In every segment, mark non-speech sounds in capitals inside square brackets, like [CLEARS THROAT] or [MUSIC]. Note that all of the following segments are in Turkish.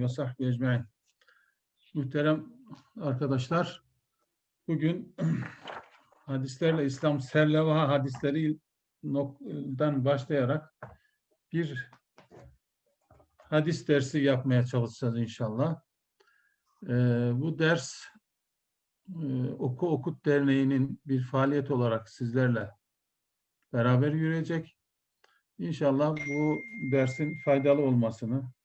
ve sahbihi ecmaîn. Muhterem arkadaşlar, bugün [CLEARS THROAT] hadislerle İslam serleva hadislerinden başlayarak bir hadis dersi yapmaya çalışacağız inşallah. Ee, bu ders e, Oku Okut Derneği'nin bir faaliyet olarak sizlerle beraber yürüyecek. İnşallah bu dersin faydalı olmasını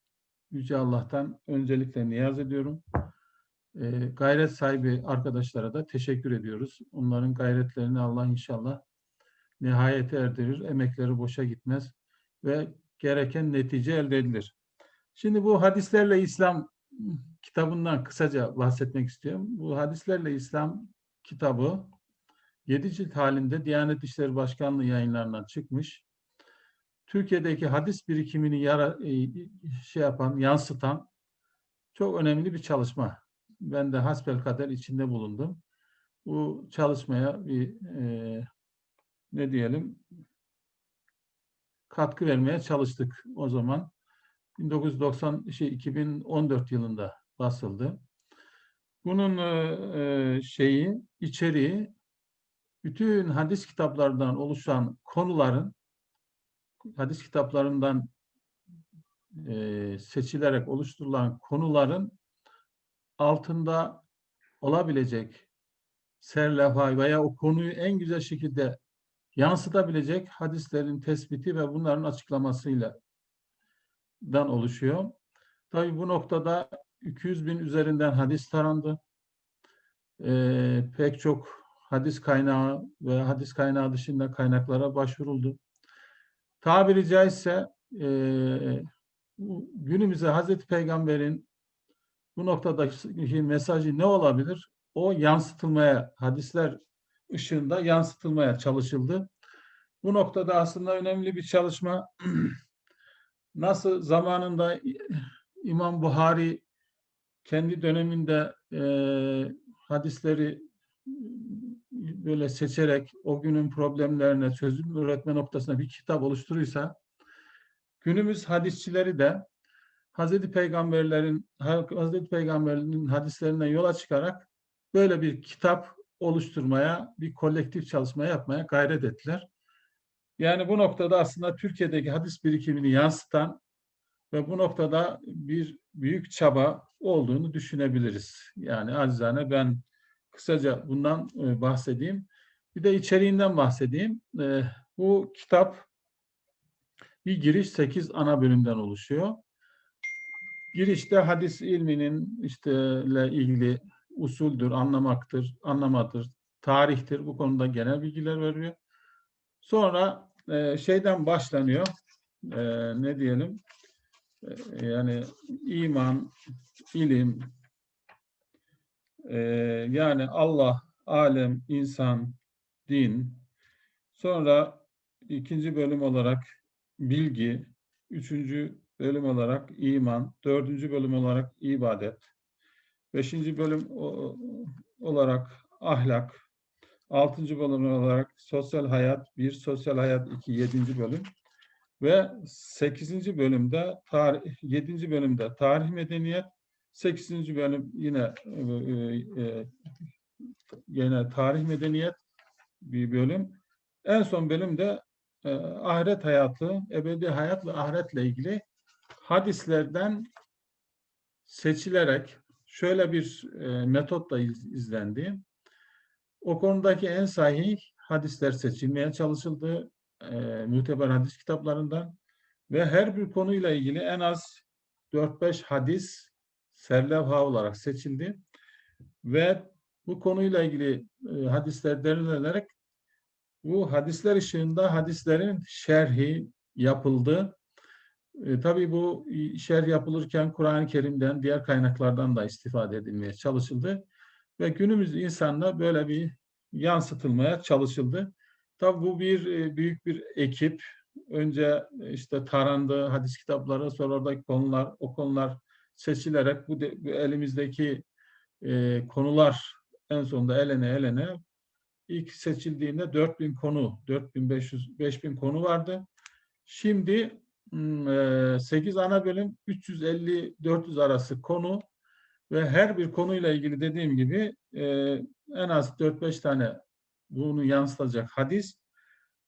Yüce Allah'tan öncelikle niyaz ediyorum. E, gayret sahibi arkadaşlara da teşekkür ediyoruz. Onların gayretlerini Allah inşallah nihayete erdirir, emekleri boşa gitmez ve gereken netice elde edilir. Şimdi bu hadislerle İslam kitabından kısaca bahsetmek istiyorum. Bu hadislerle İslam kitabı 7 cilt halinde Diyanet İşleri Başkanlığı yayınlarından çıkmış. Türkiye'deki hadis birikimini yara, e, şey yapan, yansıtan çok önemli bir çalışma. Ben de hasbelkader içinde bulundum. Bu çalışmaya bir e, ne diyelim katkı vermeye çalıştık o zaman. 1990 şey 2014 yılında basıldı. Bunun e, şeyi, içeriği bütün hadis kitaplarından oluşan konuların hadis kitaplarından e, seçilerek oluşturulan konuların altında olabilecek serlevha veya o konuyu en güzel şekilde yansıtabilecek hadislerin tespiti ve bunların açıklamasıyla dan oluşuyor. Tabii bu noktada 200 bin üzerinden hadis tarandı. Ee, pek çok hadis kaynağı ve hadis kaynağı dışında kaynaklara başvuruldu. Tabiri caizse e, günümüze Hazreti Peygamber'in bu noktadaki mesajı ne olabilir? O yansıtılmaya, hadisler ışığında yansıtılmaya çalışıldı. Bu noktada aslında önemli bir çalışma. [CLEARS THROAT] Nasıl zamanında İmam Buhari kendi döneminde e, hadisleri böyle seçerek o günün problemlerine çözüm üretme noktasına bir kitap oluşturursa günümüz hadisçileri de Hazreti Peygamberlerin Hazreti Peygamberlerin hadislerinden yola çıkarak böyle bir kitap oluşturmaya, bir kolektif çalışma yapmaya gayret ettiler. Yani bu noktada aslında Türkiye'deki hadis birikimini yansıtan ve bu noktada bir büyük çaba olduğunu düşünebiliriz. Yani acizane ben kısaca bundan e, bahsedeyim. Bir de içeriğinden bahsedeyim. E, bu kitap bir giriş 8 ana bölümden oluşuyor. Girişte hadis ilminin işte ile ilgili usuldür, anlamaktır, anlamadır, tarihtir. Bu konuda genel bilgiler veriyor. Sonra e, şeyden başlanıyor. Ne diyelim? Yani iman, ilim, e, yani Allah, alem, insan, din. Sonra ikinci bölüm olarak bilgi, üçüncü bölüm olarak iman, dördüncü bölüm olarak ibadet, beşinci bölüm olarak ahlak, altıncı bölüm olarak sosyal hayat, bir sosyal hayat, iki, yedinci bölüm ve sekizinci bölümde tarih, yedinci bölümde tarih medeniyet, sekizinci bölüm yine e, e, yine tarih medeniyet bir bölüm. En son bölümde e, ahiret hayatı, ebedi hayat ve ahiretle ilgili hadislerden seçilerek şöyle bir e, metotla iz, izlendi. O konudaki en sahih hadisler seçilmeye çalışıldı. E, müteber hadis kitaplarından ve her bir konuyla ilgili en az 4-5 hadis serlevha olarak seçildi. Ve bu konuyla ilgili e, hadisler derlenerek bu hadisler ışığında hadislerin şerhi yapıldı. E, tabii bu şerh yapılırken Kur'an-ı Kerim'den, diğer kaynaklardan da istifade edilmeye çalışıldı. Ve günümüz insanla böyle bir yansıtılmaya çalışıldı. Tabii bu bir e, büyük bir ekip. Önce e, işte tarandı hadis kitapları, sonra oradaki konular, o konular seçilerek bu, de, bu elimizdeki e, konular en sonunda elene elene ilk seçildiğinde 4000 konu, 4500 5000 konu vardı. Şimdi 8 ana bölüm 350-400 arası konu ve her bir konuyla ilgili dediğim gibi e, en az 4-5 tane bunu yansıtacak hadis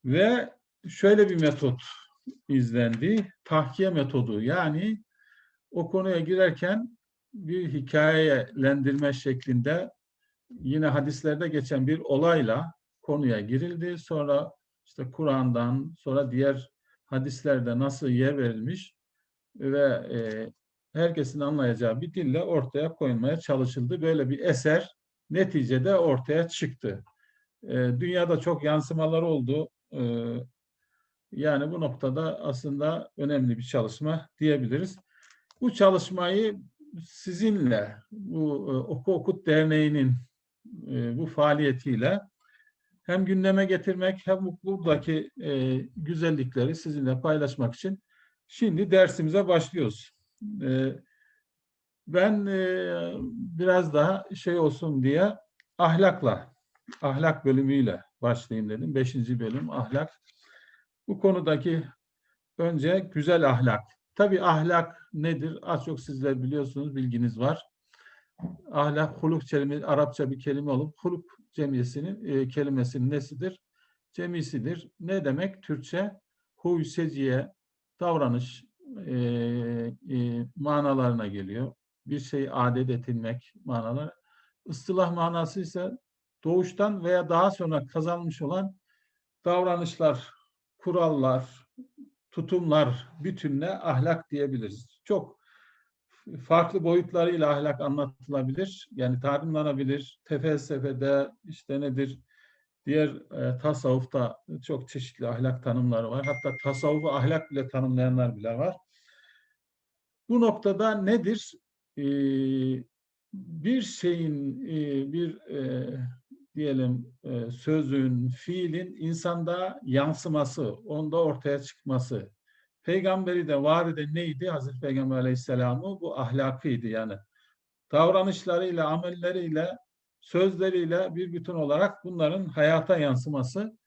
ve şöyle bir metot izlendi. Tahkiye metodu yani o konuya girerken bir hikayelendirme şeklinde yine hadislerde geçen bir olayla konuya girildi. Sonra işte Kur'an'dan sonra diğer hadislerde nasıl yer verilmiş ve e, herkesin anlayacağı bir dille ortaya koyulmaya çalışıldı. Böyle bir eser neticede ortaya çıktı. E, dünyada çok yansımalar oldu. E, yani bu noktada aslında önemli bir çalışma diyebiliriz. Bu çalışmayı sizinle, bu e, Oku Okut Derneği'nin e, bu faaliyetiyle hem gündeme getirmek hem buradaki e, güzellikleri sizinle paylaşmak için şimdi dersimize başlıyoruz. Ben biraz daha şey olsun diye ahlakla, ahlak bölümüyle başlayayım dedim. Beşinci bölüm ahlak. Bu konudaki önce güzel ahlak. Tabi ahlak nedir? Az çok sizler biliyorsunuz, bilginiz var. Ahlak, huluk kelime, Arapça bir kelime olup huluk cemiyesinin e, kelimesinin nesidir? Cemisidir. Ne demek? Türkçe huy, seciye, davranış e, e, manalarına geliyor. Bir şey adet edilmek manaları. Istılah manası ise doğuştan veya daha sonra kazanmış olan davranışlar, kurallar, tutumlar bütününe ahlak diyebiliriz. Çok farklı boyutlarıyla ahlak anlatılabilir. Yani tanımlanabilir. Tefelsefede işte nedir? Diğer e, tasavvufta çok çeşitli ahlak tanımları var. Hatta tasavvufu ahlak bile tanımlayanlar bile var. Bu noktada nedir? Ee, bir şeyin, e, bir e, diyelim e, sözün, fiilin insanda yansıması, onda ortaya çıkması, Peygamberi de var de neydi? Hazreti Peygamber Aleyhisselam'ı bu ahlakıydı yani. Davranışlarıyla, amelleriyle, sözleriyle bir bütün olarak bunların hayata yansıması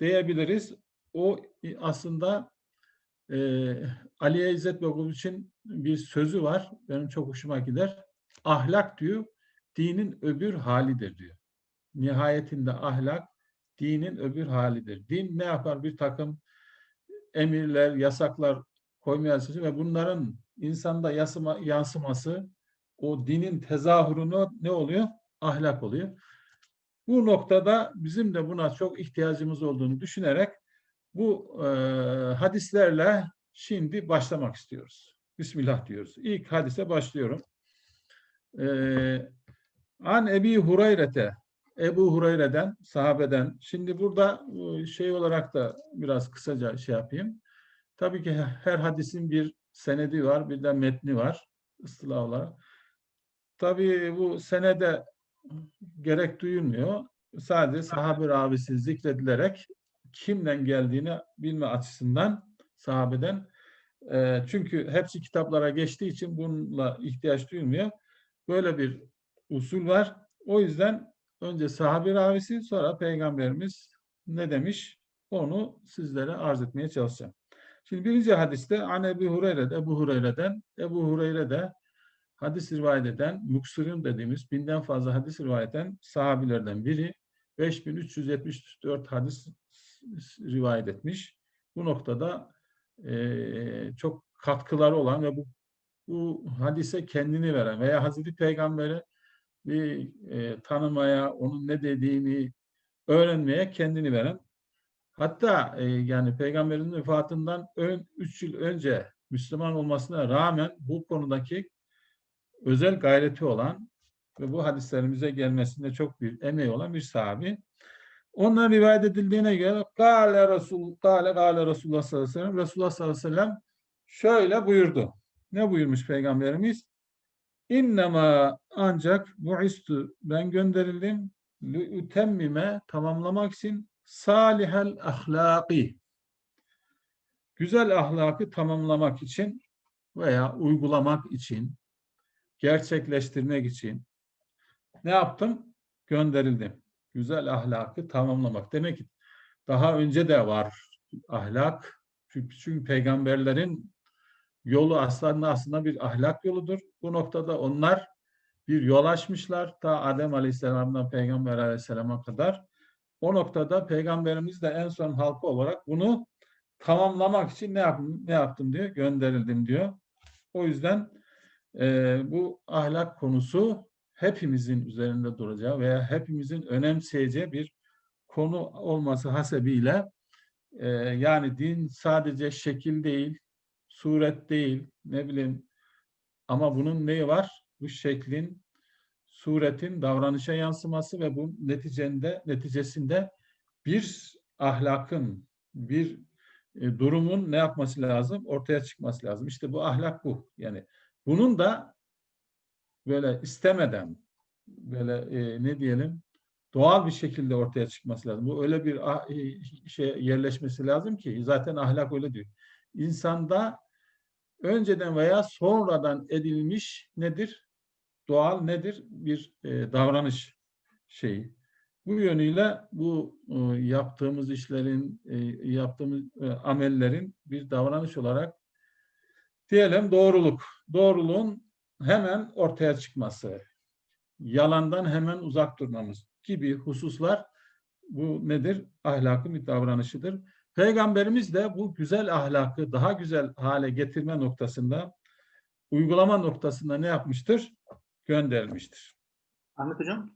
diyebiliriz. O aslında e, Aliye İzzet için bir sözü var. Benim çok hoşuma gider. Ahlak diyor, dinin öbür halidir diyor. Nihayetinde ahlak dinin öbür halidir. Din ne yapar? Bir takım emirler, yasaklar koymaya çalışıyor ve bunların insanda yasıma, yansıması o dinin tezahürünü ne oluyor? Ahlak oluyor. Bu noktada bizim de buna çok ihtiyacımız olduğunu düşünerek bu e, hadislerle şimdi başlamak istiyoruz. Bismillah diyoruz. İlk hadise başlıyorum. E, An Ebi Hureyre'te Ebu Hureyre'den, sahabeden. Şimdi burada e, şey olarak da biraz kısaca şey yapayım. Tabii ki her hadisin bir senedi var, bir de metni var ıstılah olarak. Tabii bu senede gerek duyulmuyor. Sadece sahabe ravisi zikredilerek kimden geldiğini bilme açısından sahabeden. E, çünkü hepsi kitaplara geçtiği için bununla ihtiyaç duyulmuyor. Böyle bir usul var. O yüzden Önce sahabi ravisi sonra peygamberimiz ne demiş onu sizlere arz etmeye çalışacağım. Şimdi birinci hadiste an Ebu Hureyre, Ebu Hureyre'den, Ebu Hureyre'de hadis rivayet eden, muksirin dediğimiz binden fazla hadis rivayet eden sahabilerden biri 5374 hadis rivayet etmiş. Bu noktada e, çok katkıları olan ve bu, bu hadise kendini veren veya Hazreti Peygamber'e bir e, tanımaya, onun ne dediğini öğrenmeye kendini veren hatta e, yani peygamberin vefatından ön, üç yıl önce Müslüman olmasına rağmen bu konudaki özel gayreti olan ve bu hadislerimize gelmesinde çok bir emeği olan bir sahabi. Ondan rivayet edildiğine göre Kale Resul, Kale Kale Resulullah sallallahu aleyhi ve sellem Resulullah sallallahu aleyhi ve sellem şöyle buyurdu. Ne buyurmuş Peygamberimiz? İnnema ancak bu'istu ben gönderildim lü'temmime tamamlamak için salihel ahlaki güzel ahlakı tamamlamak için veya uygulamak için gerçekleştirmek için ne yaptım? Gönderildim. Güzel ahlakı tamamlamak. Demek ki daha önce de var ahlak. Çünkü peygamberlerin yolu aslında aslında bir ahlak yoludur. Bu noktada onlar bir yol açmışlar ta Adem Aleyhisselam'dan Peygamber Aleyhisselam'a kadar. O noktada peygamberimiz de en son halkı olarak bunu tamamlamak için ne yaptım, ne yaptım diyor, gönderildim diyor. O yüzden e, bu ahlak konusu hepimizin üzerinde duracağı veya hepimizin önemseyeceği bir konu olması hasebiyle e, yani din sadece şekil değil, suret değil, ne bileyim ama bunun neyi var? Bu şeklin, suretin davranışa yansıması ve bu neticende neticesinde bir ahlakın, bir e, durumun ne yapması lazım? Ortaya çıkması lazım. İşte bu ahlak bu. Yani bunun da böyle istemeden böyle e, ne diyelim doğal bir şekilde ortaya çıkması lazım. Bu öyle bir şey yerleşmesi lazım ki zaten ahlak öyle diyor. İnsanda önceden veya sonradan edilmiş nedir? Doğal nedir? Bir e, davranış şeyi. Bu yönüyle bu e, yaptığımız işlerin, e, yaptığımız e, amellerin bir davranış olarak diyelim doğruluk. Doğruluğun hemen ortaya çıkması, yalandan hemen uzak durmamız gibi hususlar bu nedir? Ahlakın bir davranışıdır. Peygamberimiz de bu güzel ahlakı daha güzel hale getirme noktasında, uygulama noktasında ne yapmıştır? Göndermiştir. Ahmet Hocam,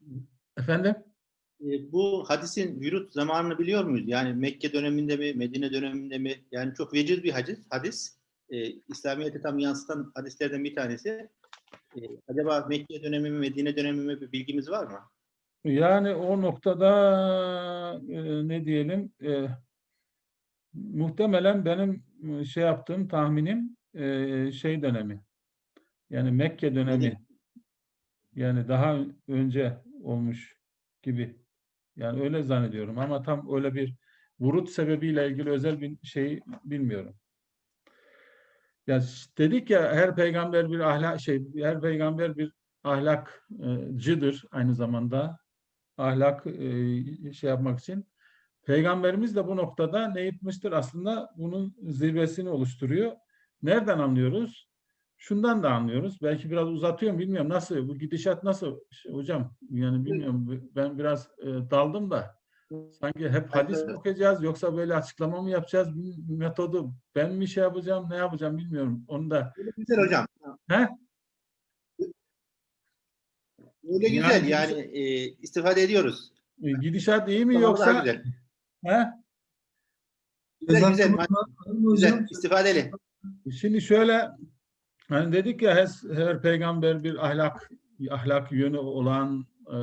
Efendim? e, bu hadisin vürut zamanını biliyor muyuz? Yani Mekke döneminde mi, Medine döneminde mi? Yani çok veciz bir hadis. hadis. E, İslamiyet'i tam yansıtan hadislerden bir tanesi. E, acaba Mekke dönemi mi, Medine dönemi mi bir bilgimiz var mı? Yani o noktada e, ne diyelim e, muhtemelen benim e, şey yaptığım tahminim e, şey dönemi. Yani Mekke dönemi. Yani daha önce olmuş gibi. Yani öyle zannediyorum ama tam öyle bir vurut sebebiyle ilgili özel bir şey bilmiyorum. Ya dedik ya her peygamber bir ahlak şey her peygamber bir ahlakcıdır aynı zamanda. Ahlak e, şey yapmak için. Peygamberimiz de bu noktada ne yapmıştır? Aslında bunun zirvesini oluşturuyor. Nereden anlıyoruz? Şundan da anlıyoruz. Belki biraz uzatıyorum bilmiyorum nasıl bu gidişat nasıl hocam? Yani bilmiyorum ben biraz e, daldım da sanki hep hadis mi okuyacağız yoksa böyle açıklama mı yapacağız? Metodu ben mi şey yapacağım ne yapacağım bilmiyorum. Onu da Öyle güzel hocam. He? Öyle Yani güzel biz- yani e, istifade ediyoruz. E, gidişat iyi mi Tamam, yoksa daha güzel. Güzel güzel. İstifadeli. Şimdi şöyle hani dedik ya her, her peygamber bir ahlak ahlak yönü olan e,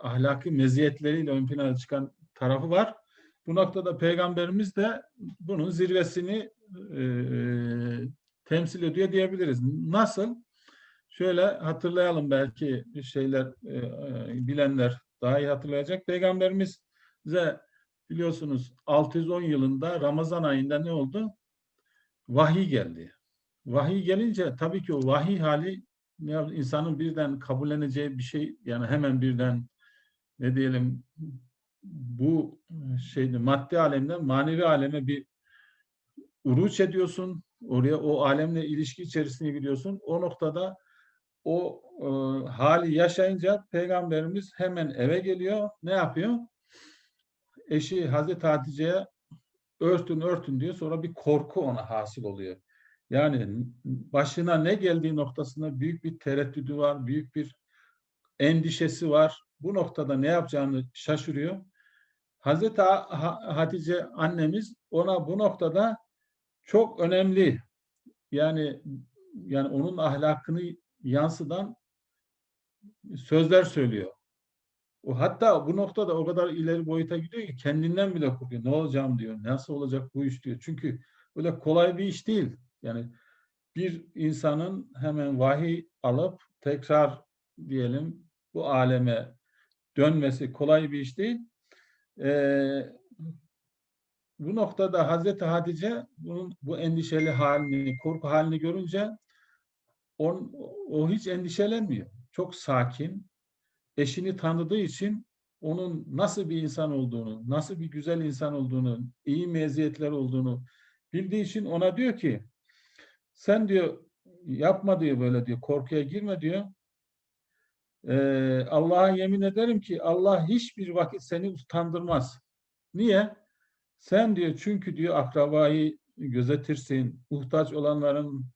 ahlaki meziyetleriyle ön plana çıkan tarafı var. Bu noktada peygamberimiz de bunun zirvesini e, temsil ediyor diyebiliriz. Nasıl? Şöyle hatırlayalım belki şeyler e, e, bilenler daha iyi hatırlayacak. Peygamberimiz bize biliyorsunuz 610 yılında Ramazan ayında ne oldu? Vahiy geldi. Vahiy gelince tabii ki o vahiy hali insanın birden kabulleneceği bir şey yani hemen birden ne diyelim bu şeyde maddi alemden manevi aleme bir uruç ediyorsun. Oraya o alemle ilişki içerisine giriyorsun. O noktada o e, hali yaşayınca peygamberimiz hemen eve geliyor. Ne yapıyor? Eşi Hazreti Hatice'ye örtün örtün diyor. Sonra bir korku ona hasıl oluyor. Yani başına ne geldiği noktasında büyük bir tereddüdü var, büyük bir endişesi var. Bu noktada ne yapacağını şaşırıyor. Hazreti Ha- Ha- Hatice annemiz ona bu noktada çok önemli yani yani onun ahlakını yansıdan sözler söylüyor. O hatta bu noktada o kadar ileri boyuta gidiyor ki kendinden bile korkuyor. Ne olacağım diyor. Nasıl olacak bu iş diyor. Çünkü öyle kolay bir iş değil. Yani bir insanın hemen vahiy alıp tekrar diyelim bu aleme dönmesi kolay bir iş değil. Ee, bu noktada Hazreti Hatice bunun bu endişeli halini, korku halini görünce on, o hiç endişelenmiyor. Çok sakin. Eşini tanıdığı için onun nasıl bir insan olduğunu, nasıl bir güzel insan olduğunu, iyi meziyetler olduğunu Bildiği için ona diyor ki sen diyor yapma diyor böyle diyor korkuya girme diyor. Ee, Allah'a yemin ederim ki Allah hiçbir vakit seni utandırmaz. Niye? Sen diyor çünkü diyor akrabayı gözetirsin, muhtaç olanların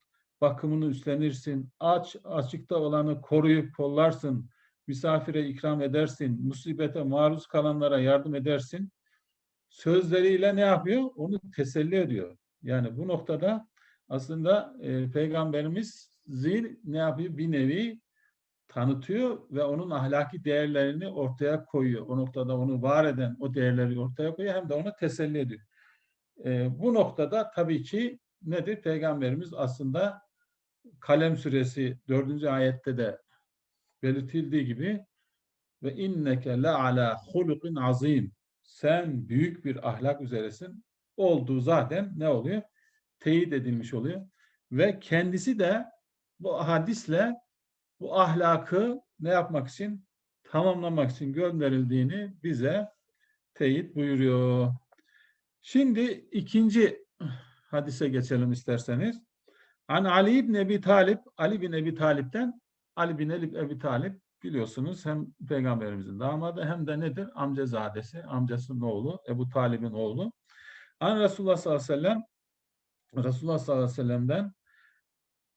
bakımını üstlenirsin, aç açıkta olanı koruyup kollarsın, misafire ikram edersin, musibete maruz kalanlara yardım edersin. Sözleriyle ne yapıyor? Onu teselli ediyor. Yani bu noktada aslında e, Peygamberimiz zil ne yapıyor? Bir nevi tanıtıyor ve onun ahlaki değerlerini ortaya koyuyor. O noktada onu var eden o değerleri ortaya koyuyor hem de ona teselli ediyor. E, bu noktada tabii ki nedir? Peygamberimiz aslında Kalem suresi 4. ayette de belirtildiği gibi ve inneke le ala hulukin azim. Sen büyük bir ahlak üzeresin. Olduğu zaten ne oluyor? Teyit edilmiş oluyor. Ve kendisi de bu hadisle bu ahlakı ne yapmak için? Tamamlamak için gönderildiğini bize teyit buyuruyor. Şimdi ikinci hadise geçelim isterseniz. An Ali ibn Ebi Talip, Ali bin Ebi Talip'ten Ali bin Ebi, Ebi Talip biliyorsunuz hem peygamberimizin damadı hem de nedir? Amcazadesi, amcasının oğlu, Ebu Talib'in oğlu. An Resulullah sallallahu aleyhi ve sellem Resulullah sallallahu aleyhi ve sellem'den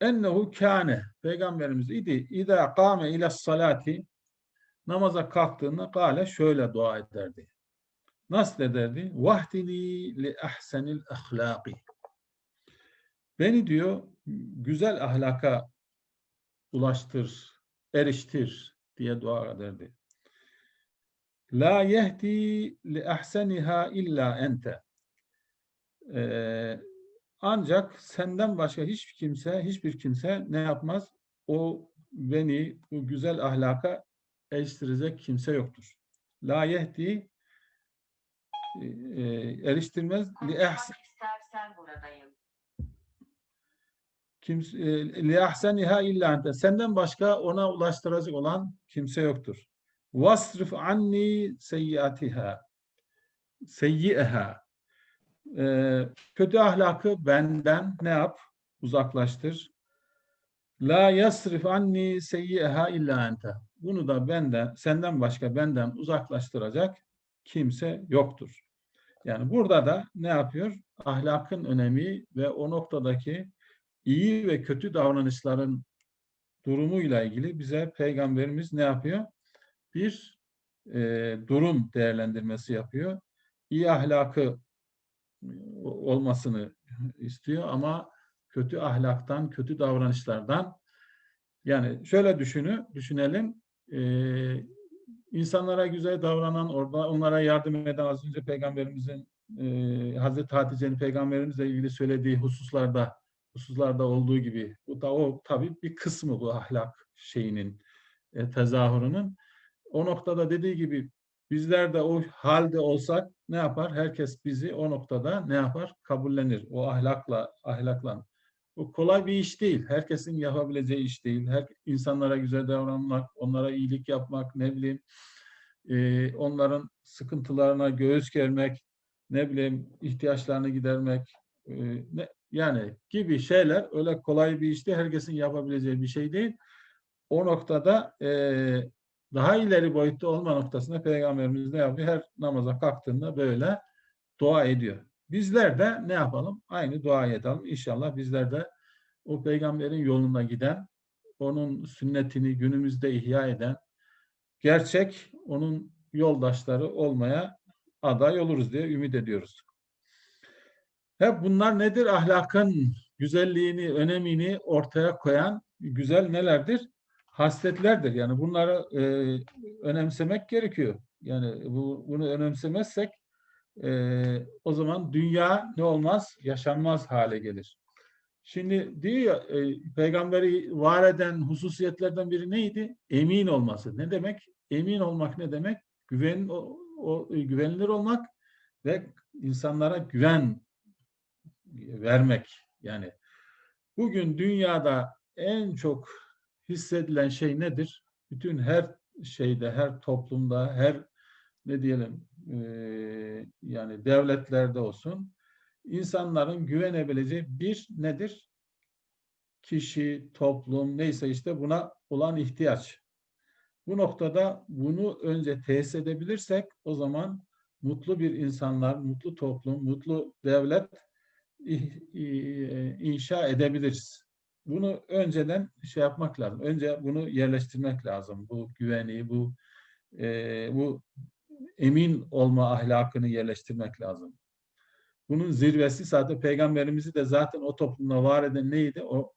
ennehu kâne peygamberimiz idi İza kâme ile salati namaza kalktığında gale şöyle dua ederdi. Nasıl ederdi? Vahdini li ahsenil ahlaki. Beni diyor güzel ahlaka ulaştır, eriştir diye dua ederdi. La yehdi li ahseniha illa ente. Ee, ancak senden başka hiçbir kimse, hiçbir kimse ne yapmaz? O beni bu güzel ahlaka eriştirecek kimse yoktur. La yehdi e, eriştirmez li ehsen kimse li ahseniha illa ente. Senden başka ona ulaştıracak olan kimse yoktur. Vasrif anni seyyiatiha. Seyyi'eha. Ee, kötü ahlakı benden ne yap? Uzaklaştır. La yasrif anni seyyi'eha illa ente. Bunu da benden, senden başka benden uzaklaştıracak kimse yoktur. Yani burada da ne yapıyor? Ahlakın önemi ve o noktadaki iyi ve kötü davranışların durumuyla ilgili bize Peygamberimiz ne yapıyor? Bir e, durum değerlendirmesi yapıyor. İyi ahlakı olmasını istiyor ama kötü ahlaktan, kötü davranışlardan yani şöyle düşünü, düşünelim. E, insanlara güzel davranan, orada onlara yardım eden az önce Peygamberimizin e, Hazreti Hatice'nin Peygamberimizle ilgili söylediği hususlarda hususlarda olduğu gibi bu da o tabii bir kısmı bu ahlak şeyinin e, tezahürünün. O noktada dediği gibi bizler de o halde olsak ne yapar? Herkes bizi o noktada ne yapar? Kabullenir. O ahlakla ahlakla. Bu kolay bir iş değil. Herkesin yapabileceği iş değil. Her insanlara güzel davranmak, onlara iyilik yapmak, ne bileyim e, onların sıkıntılarına göğüs germek, ne bileyim ihtiyaçlarını gidermek, e, ne, yani gibi şeyler öyle kolay bir iş değil. Herkesin yapabileceği bir şey değil. O noktada e, daha ileri boyutta olma noktasında Peygamberimiz ne yapıyor? Her namaza kalktığında böyle dua ediyor. Bizler de ne yapalım? Aynı dua edelim. İnşallah bizler de o peygamberin yoluna giden, onun sünnetini günümüzde ihya eden, gerçek onun yoldaşları olmaya aday oluruz diye ümit ediyoruz. Hep bunlar nedir? Ahlakın güzelliğini, önemini ortaya koyan güzel nelerdir? Hasletlerdir. Yani bunları e, önemsemek gerekiyor. Yani bu, bunu önemsemezsek e, o zaman dünya ne olmaz? Yaşanmaz hale gelir. Şimdi diyor ya, e, peygamberi var eden hususiyetlerden biri neydi? Emin olması. Ne demek? Emin olmak ne demek? Güven, o, o, güvenilir olmak ve insanlara güven vermek. Yani bugün dünyada en çok hissedilen şey nedir? Bütün her şeyde, her toplumda, her ne diyelim e, yani devletlerde olsun insanların güvenebileceği bir nedir? Kişi, toplum neyse işte buna olan ihtiyaç. Bu noktada bunu önce tesis edebilirsek o zaman mutlu bir insanlar, mutlu toplum, mutlu devlet inşa edebiliriz. Bunu önceden şey yapmak lazım. Önce bunu yerleştirmek lazım. Bu güveni, bu e, bu emin olma ahlakını yerleştirmek lazım. Bunun zirvesi zaten peygamberimizi de zaten o toplumda var eden neydi? O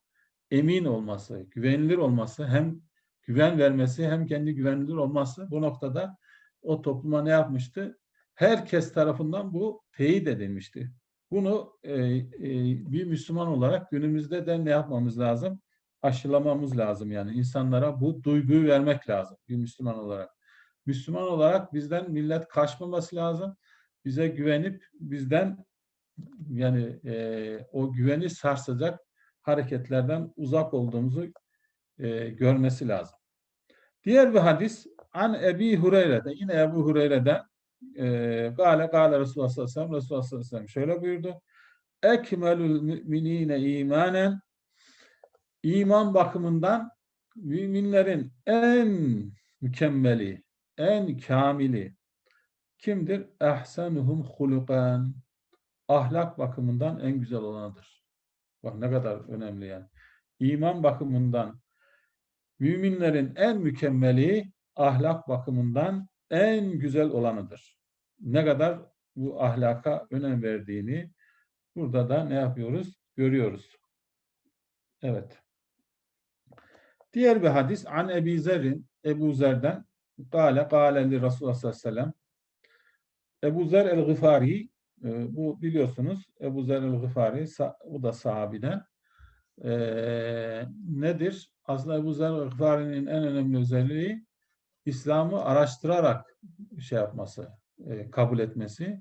emin olması, güvenilir olması, hem güven vermesi hem kendi güvenilir olması bu noktada o topluma ne yapmıştı? Herkes tarafından bu teyit edilmişti. Bunu e, e, bir Müslüman olarak günümüzde de ne yapmamız lazım? Aşılamamız lazım yani insanlara bu duyguyu vermek lazım bir Müslüman olarak. Müslüman olarak bizden millet kaçmaması lazım. Bize güvenip bizden yani e, o güveni sarsacak hareketlerden uzak olduğumuzu e, görmesi lazım. Diğer bir hadis an Ebi Hureyre'de yine Ebu Hureyre'den gale gale Resulullah sallallahu aleyhi ve sellem Resulullah sallallahu aleyhi ve sellem şöyle buyurdu. Ekmelül müminine imanen iman bakımından müminlerin en mükemmeli, en kamili kimdir? Ehsenuhum hulukan. Ahlak bakımından en güzel olanıdır. Bak ne kadar önemli yani. İman bakımından müminlerin en mükemmeli ahlak bakımından en güzel olanıdır. Ne kadar bu ahlaka önem verdiğini burada da ne yapıyoruz? Görüyoruz. Evet. Diğer bir hadis an Ebi Zer'in Ebu Zer'den Kale kâle li Resulullah sallallahu aleyhi ve sellem Ebu Zer el-Gıfari e, bu biliyorsunuz Ebu Zer el-Gıfari bu da sahabiden E, nedir? Aslında Ebu Zer el-Gıfari'nin en önemli özelliği İslam'ı araştırarak şey yapması, e, kabul etmesi.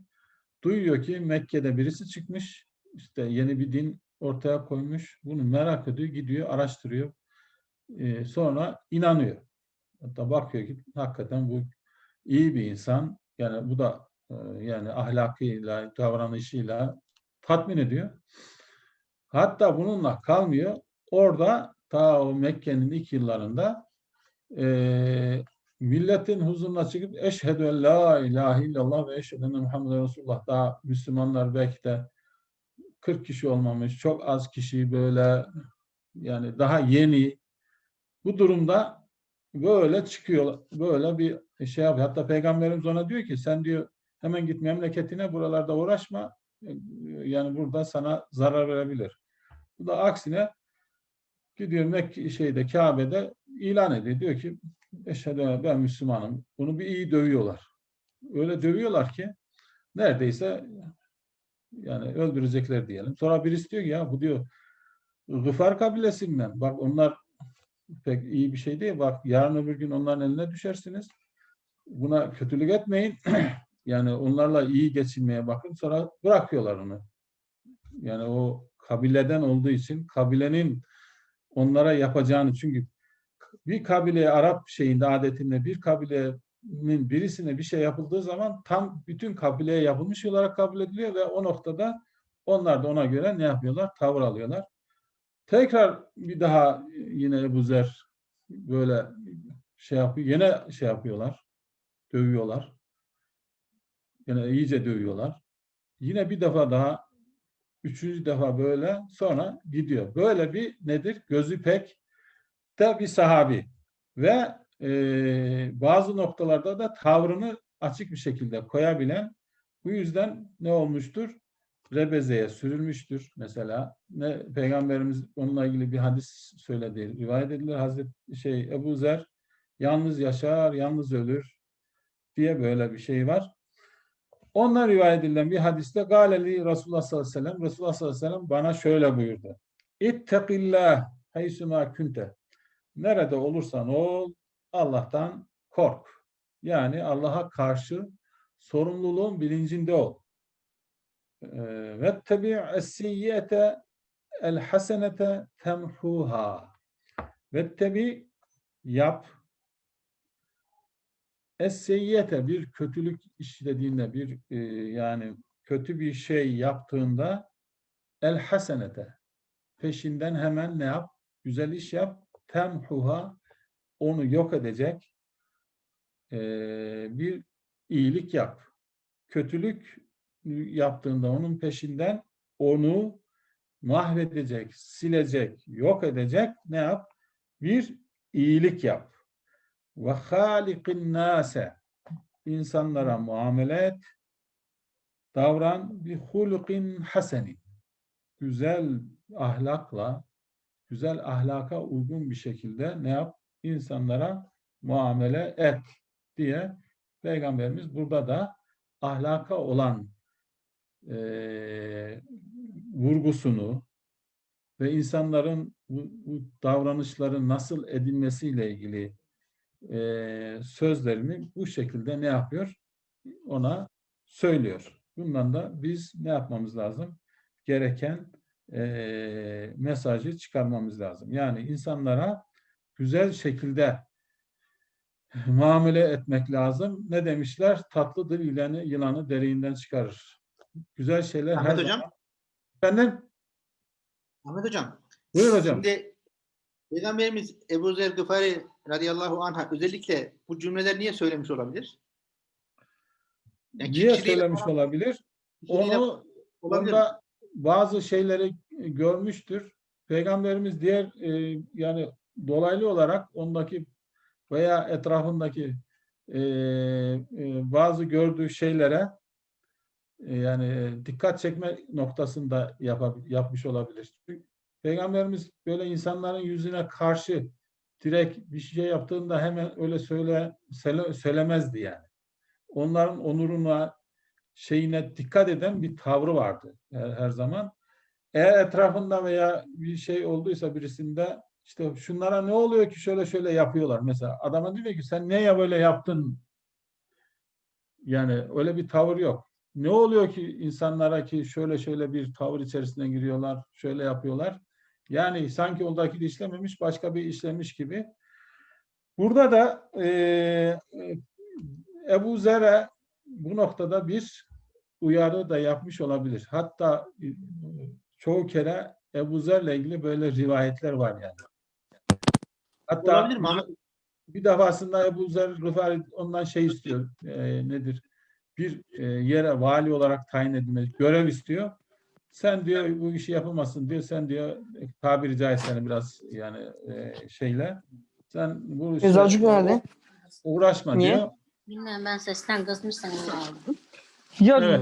Duyuyor ki Mekke'de birisi çıkmış, işte yeni bir din ortaya koymuş. Bunu merak ediyor, gidiyor, araştırıyor. E, sonra inanıyor. Hatta bakıyor ki hakikaten bu iyi bir insan. Yani bu da e, yani ahlakıyla, davranışıyla tatmin ediyor. Hatta bununla kalmıyor. Orada ta o Mekke'nin ilk yıllarında e, milletin huzuruna çıkıp eşhedü en la ilahe illallah ve eşhedü enne Muhammeden Resulullah daha Müslümanlar belki de 40 kişi olmamış, çok az kişi böyle yani daha yeni bu durumda böyle çıkıyor, böyle bir şey yapıyor. Hatta Peygamberimiz ona diyor ki sen diyor hemen git memleketine buralarda uğraşma. Yani burada sana zarar verebilir. Bu da aksine gidiyor Mekke şeyde Kabe'de ilan ediyor. Diyor ki eşhedü en ben Müslümanım. Bunu bir iyi dövüyorlar. Öyle dövüyorlar ki neredeyse yani öldürecekler diyelim. Sonra birisi diyor ki ya bu diyor Gıfar kabilesinden. Bak onlar pek iyi bir şey değil. Bak yarın öbür gün onların eline düşersiniz. Buna kötülük etmeyin. [CLEARS THROAT] yani onlarla iyi geçinmeye bakın. Sonra bırakıyorlar onu. Yani o kabileden olduğu için kabilenin onlara yapacağını çünkü bir kabileye Arap şeyinde adetinde bir kabilenin birisine bir şey yapıldığı zaman tam bütün kabileye yapılmış olarak kabul ediliyor ve o noktada onlar da ona göre ne yapıyorlar? Tavır alıyorlar. Tekrar bir daha yine Ebu Zer böyle şey yapıyor. Yine şey yapıyorlar. Dövüyorlar. Yine iyice dövüyorlar. Yine bir defa daha üçüncü defa böyle sonra gidiyor. Böyle bir nedir? Gözü pek de bir sahabi. Ve e, bazı noktalarda da tavrını açık bir şekilde koyabilen bu yüzden ne olmuştur? Rebezeye sürülmüştür mesela. Ne Peygamberimiz onunla ilgili bir hadis söyledi. Rivayet edilir Hazreti şey Ebu Zer yalnız yaşar, yalnız ölür diye böyle bir şey var. Ondan rivayet edilen bir hadiste Galeli Resulullah sallallahu aleyhi ve sellem Resulullah sallallahu aleyhi ve sellem bana şöyle buyurdu. İttekillah haysuma kunte. Nerede olursan ol Allah'tan kork. Yani Allah'a karşı sorumluluğun bilincinde ol. Ve tabi es-siyyete el hasenete temhuha. Ve tabi yap Es-seyyete bir kötülük işlediğinde bir e, yani kötü bir şey yaptığında el hasenete peşinden hemen ne yap? Güzel iş yap. Temhuha onu yok edecek eee, bir iyilik yap. Kötülük yaptığında onun peşinden onu mahvedecek, silecek, yok edecek ne yap? Bir iyilik yap. Ve halikin nase insanlara muamele et, davran bir hulukin haseni. Güzel ahlakla, güzel ahlaka uygun bir şekilde ne yap? İnsanlara muamele et diye Peygamberimiz burada da ahlaka olan eee, vurgusunu ve insanların bu, bu davranışların nasıl edilmesiyle ilgili eee, sözlerini bu şekilde ne yapıyor? Ona söylüyor. Bundan da biz ne yapmamız lazım? Gereken eee, mesajı çıkarmamız lazım. Yani insanlara güzel şekilde muamele etmek lazım. Ne demişler? Tatlı dil yılanı, yılanı deriğinden çıkarır. Güzel şeyler her Ahmet hocam. zaman. Efendim? Ahmet hocam. Buyur hocam. Şimdi Peygamberimiz Ebu Zer Gıfari radıyallahu anh'a özellikle bu cümleler niye söylemiş olabilir? Yani Niye söylemiş olabilir? Onu olabilir. onda bazı şeyleri görmüştür. Peygamberimiz diğer e, yani dolaylı olarak ondaki veya etrafındaki e, e, bazı gördüğü şeylere e, yani dikkat çekme noktasında yapab- yapmış olabilir. Çünkü Peygamberimiz böyle insanların yüzüne karşı direkt bir şey yaptığında hemen öyle söyle, söyle- söylemezdi yani. Onların onuruna, şeyine dikkat eden bir tavrı vardı her, her zaman. Eğer etrafında veya bir şey olduysa birisinde işte şunlara ne oluyor ki şöyle şöyle yapıyorlar. Mesela adama diyor ki sen niye böyle yaptın? Yani öyle bir tavır yok. Ne oluyor ki insanlara ki şöyle şöyle bir tavır içerisine giriyorlar, şöyle yapıyorlar. Yani sanki oradaki de işlememiş, başka bir işlemiş gibi. Burada da eee Ebu Zer'e bu noktada bir uyarı da yapmış olabilir. Hatta e, çoğu kere Ebu Zer'le ilgili böyle rivayetler var yani. Hatta Olabilir mi bir defasında Ebu Zer Gıfari ondan şey istiyor. e, nedir? Bir e, yere vali olarak tayin edilmek, görev istiyor. Sen diyor bu işi yapamazsın diyor. Sen diyor tabiri caizse biraz yani e, şeyle sen bu işe uğraşma Niye? diyor. Bilmem ben sesten kısmışsın aldım. Ya Evet.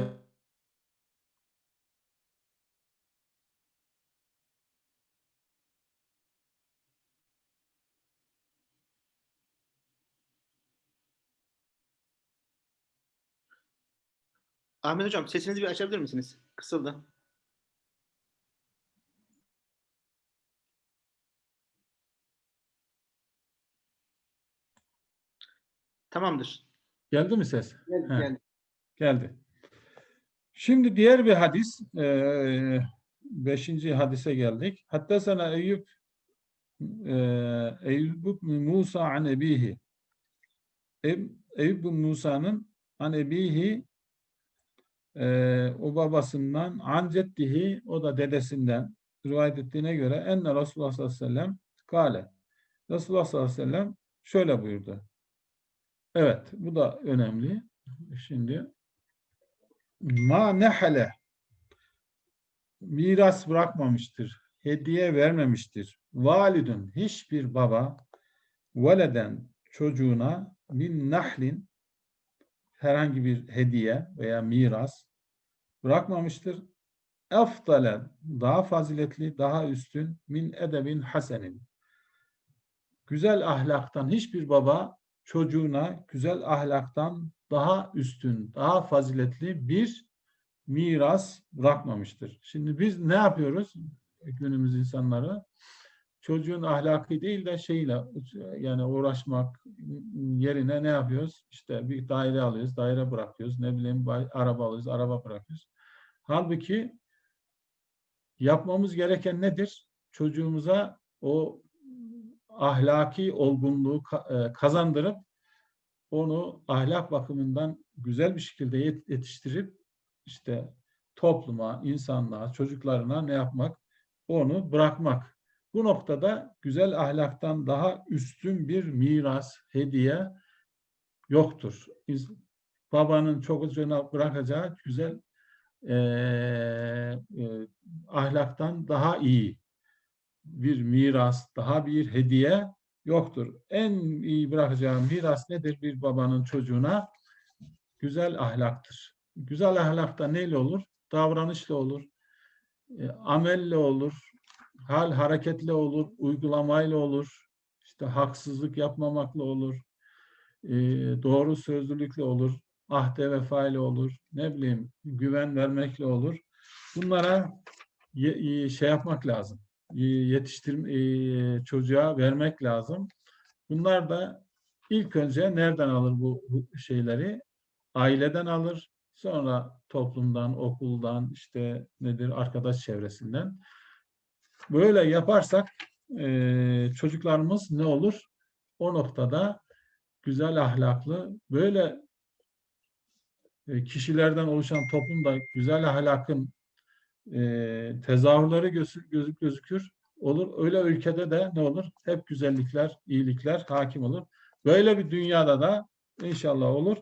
Ahmet hocam sesinizi bir açabilir misiniz? Kısıldı. Tamamdır. Geldi mi ses? Gel, He. gel. Geldi. Şimdi diğer bir hadis, eee, beşinci hadise geldik. Hatta sana Eyüp eee, Eyüp Musa an ebihi. Ey- Eyüp Musa'nın an ebihi eee, o babasından an ceddihi o da dedesinden rivayet ettiğine göre enne Resulullah sallallahu aleyhi ve sellem kale. Resulullah sallallahu aleyhi ve sellem şöyle buyurdu. Evet, bu da önemli. Şimdi ma nehale miras bırakmamıştır, hediye vermemiştir. Validun hiçbir baba veleden çocuğuna min nahlin herhangi bir hediye veya miras bırakmamıştır. Efdale daha faziletli, daha üstün min edebin hasenin. Güzel ahlaktan hiçbir baba çocuğuna güzel ahlaktan daha üstün, daha faziletli bir miras bırakmamıştır. Şimdi biz ne yapıyoruz günümüz insanları? Çocuğun ahlakı değil de şeyle yani uğraşmak yerine ne yapıyoruz? İşte bir daire alıyoruz, daire bırakıyoruz. Ne bileyim araba alıyoruz, araba bırakıyoruz. Halbuki yapmamız gereken nedir? Çocuğumuza o ahlaki olgunluğu e, kazandırıp onu ahlak bakımından güzel bir şekilde yet- yetiştirip işte topluma, insanlığa, çocuklarına ne yapmak? Onu bırakmak. Bu noktada güzel ahlaktan daha üstün bir miras, hediye yoktur. Babanın çocuğuna bırakacağı güzel eee, eee, ahlaktan daha iyi bir miras, daha bir hediye yoktur. En iyi bırakacağı miras nedir bir babanın çocuğuna? Güzel ahlaktır. Güzel ahlakta neyle olur? Davranışla olur, e, amelle olur, hal hareketle olur, uygulamayla olur, işte haksızlık yapmamakla olur, e, doğru sözlülükle olur, ahde vefayla olur, ne bileyim güven vermekle olur. Bunlara şey yapmak lazım, e, yetiştir e, çocuğa vermek lazım. Bunlar da ilk önce nereden alır bu bu şeyleri? Aileden alır, sonra toplumdan, okuldan, işte nedir arkadaş çevresinden. Böyle yaparsak e, çocuklarımız ne olur? O noktada güzel ahlaklı, böyle e, kişilerden oluşan toplumda güzel ahlakın e, tezahürleri gözü- gözü- gözükür. Olur. Öyle ülkede de ne olur? Hep güzellikler, iyilikler hakim olur. Böyle bir dünyada da inşallah olur.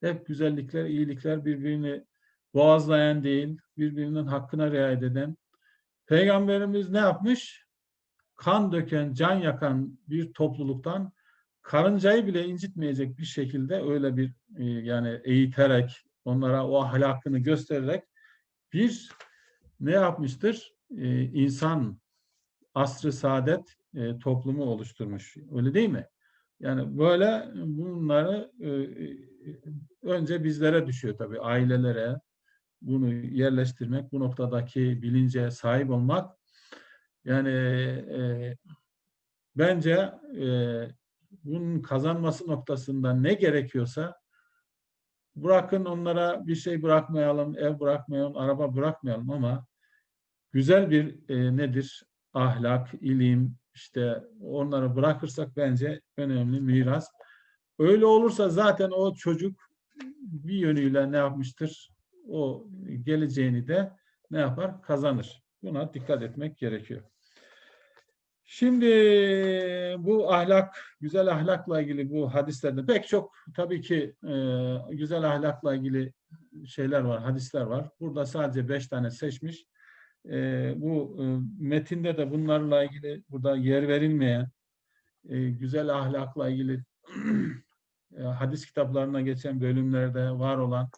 Hep güzellikler, iyilikler birbirini boğazlayan değil, birbirinin hakkına riayet eden. Peygamberimiz ne yapmış? Kan döken, can yakan bir topluluktan karıncayı bile incitmeyecek bir şekilde öyle bir e, yani eğiterek, onlara o ahlakını göstererek bir ne yapmıştır? Ee, insan asrı saadet e, toplumu oluşturmuş. Öyle değil mi? Yani böyle bunları e, e, önce bizlere düşüyor tabii ailelere bunu yerleştirmek, bu noktadaki bilince sahip olmak yani e, bence e, bunun kazanması noktasında ne gerekiyorsa bırakın onlara bir şey bırakmayalım, ev bırakmayalım, araba bırakmayalım ama güzel bir e, nedir? Ahlak, ilim, işte onları bırakırsak bence önemli miras. Öyle olursa zaten o çocuk bir yönüyle ne yapmıştır? O geleceğini de ne yapar? Kazanır. Buna dikkat etmek gerekiyor. Şimdi bu ahlak, güzel ahlakla ilgili bu hadislerde pek çok tabii ki e, güzel ahlakla ilgili şeyler var, hadisler var. Burada sadece beş tane seçmiş. E, bu e, metinde de bunlarla ilgili burada yer verilmeyen e, güzel ahlakla ilgili [CLEARS THROAT] e, hadis kitaplarına geçen bölümlerde var olan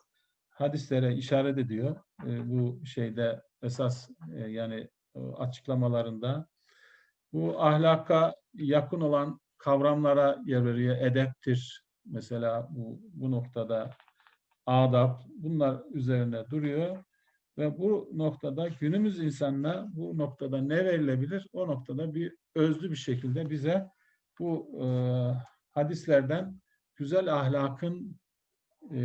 hadislere işaret ediyor. E, bu şeyde esas e, yani e, açıklamalarında bu ahlaka yakın olan kavramlara yer veriyor. Edeptir mesela bu, bu noktada adab bunlar üzerine duruyor ve bu noktada günümüz insanına bu noktada ne verilebilir? O noktada bir özlü bir şekilde bize bu e, hadislerden güzel ahlakın e,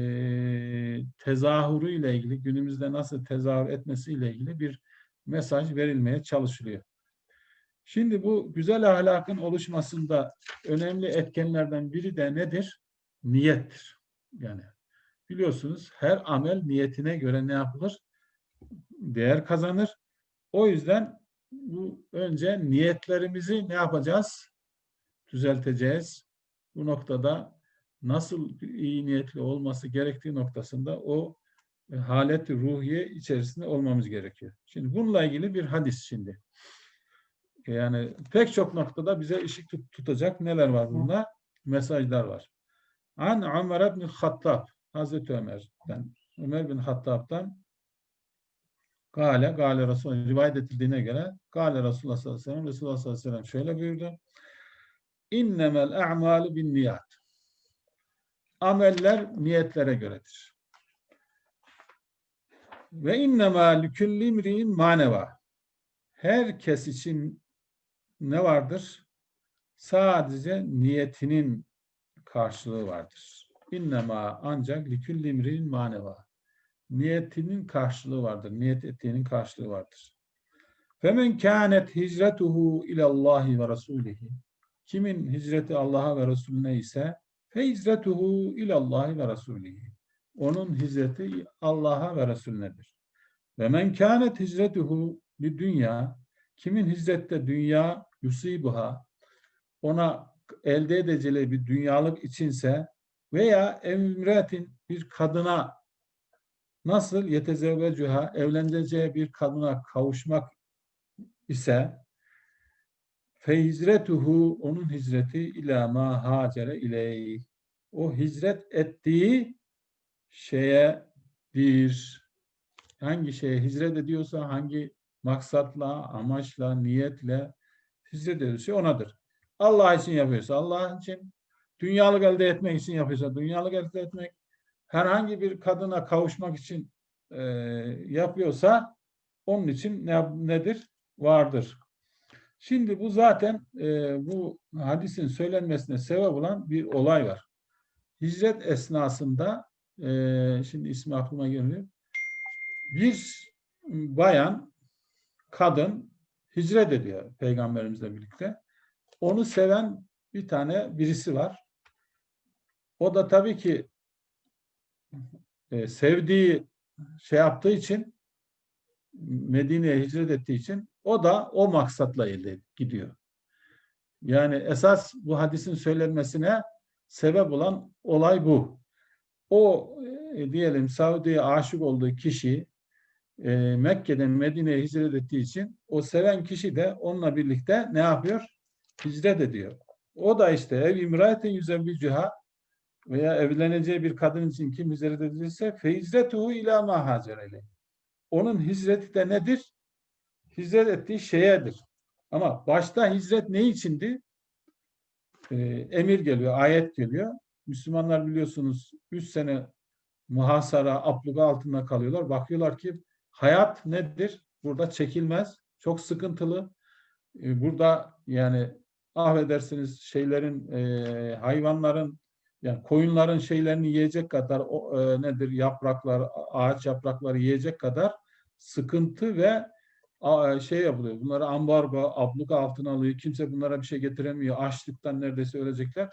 tezahürüyle ilgili günümüzde nasıl tezahür etmesiyle ilgili bir mesaj verilmeye çalışılıyor. Şimdi bu güzel ahlakın oluşmasında önemli etkenlerden biri de nedir? Niyettir. Yani biliyorsunuz her amel niyetine göre ne yapılır? Değer kazanır. O yüzden bu önce niyetlerimizi ne yapacağız? Düzelteceğiz. Bu noktada nasıl iyi niyetli olması gerektiği noktasında o e, halet-i ruhiye içerisinde olmamız gerekiyor. Şimdi bununla ilgili bir hadis şimdi. Yani pek çok noktada bize ışık tut- tutacak neler var bunda? Mesajlar var. An Ömer bin Hattab, Hazreti Ömer'den, Ömer bin Hattab'dan Gale, Gale Resul rivayet edildiğine göre Gale Resulullah sallallahu aleyhi ve sellem Resulullah sallallahu aleyhi ve sellem şöyle buyurdu. İnnemel a'malu bin niyat. Ameller niyetlere göredir. Ve innemâ likülli imri'in maneva. Herkes için ne vardır? Sadece niyetinin karşılığı vardır. İnnemâ ancak likülli imri'in maneva. Niyetinin karşılığı vardır. Niyet ettiğinin karşılığı vardır. Femen kânet hicretuhu ilallahi ve rasulihi. Kimin hicreti Allah'a ve Resulüne ise fe hicretuhu ilallahi ve rasulihi. onun hicreti Allah'a ve Resulünedir. Ve men kânet hicretuhu bir dünya kimin hicrette dünya yusibuha ona elde edeceği bir dünyalık içinse veya emretin bir kadına nasıl yetezevvecuha evleneceği bir kadına kavuşmak ise fe onun hicreti ila ma hacere ileyh o hicret ettiği şeye bir hangi şeye hicret ediyorsa hangi maksatla, amaçla, niyetle hicret ediyorsa onadır. Allah için yapıyorsa Allah için, dünyalık elde etmek için yapıyorsa dünyalık elde etmek, herhangi bir kadına kavuşmak için e, yapıyorsa onun için ne, nedir? Vardır. Şimdi bu zaten e, bu hadisin söylenmesine sebep olan bir olay var. Hicret esnasında e, şimdi ismi aklıma gelmiyor. Bir bayan, kadın hicret ediyor peygamberimizle birlikte. Onu seven bir tane birisi var. O da tabii ki e, sevdiği şey yaptığı için Medine'ye hicret ettiği için o da o maksatla elde gidiyor. Yani esas bu hadisin söylenmesine sebep olan olay bu. O e, diyelim Saudi'ye aşık olduğu kişi e, Mekke'den Medine'ye hicret ettiği için o seven kişi de onunla birlikte ne yapıyor? Hicret ediyor. O da işte ev imraetin yüzevvicüha veya evleneceği bir kadın için kim hicret edilirse feyizretuhu ila ma hacerele. Onun hicreti de nedir? Hicret ettiği şeyedir. Ama başta hicret ne içindi? Ee, emir geliyor, ayet geliyor. Müslümanlar biliyorsunuz 3 sene muhasara, abluga altında kalıyorlar. Bakıyorlar ki hayat nedir? Burada çekilmez, çok sıkıntılı. Ee, burada yani affedersiniz şeylerin, e, hayvanların, yani koyunların şeylerini yiyecek kadar o, e, nedir yapraklar, ağaç yaprakları yiyecek kadar sıkıntı ve a, şey yapılıyor. Bunları ambargo, abluka altına alıyor. Kimse bunlara bir şey getiremiyor. Açlıktan neredeyse ölecekler.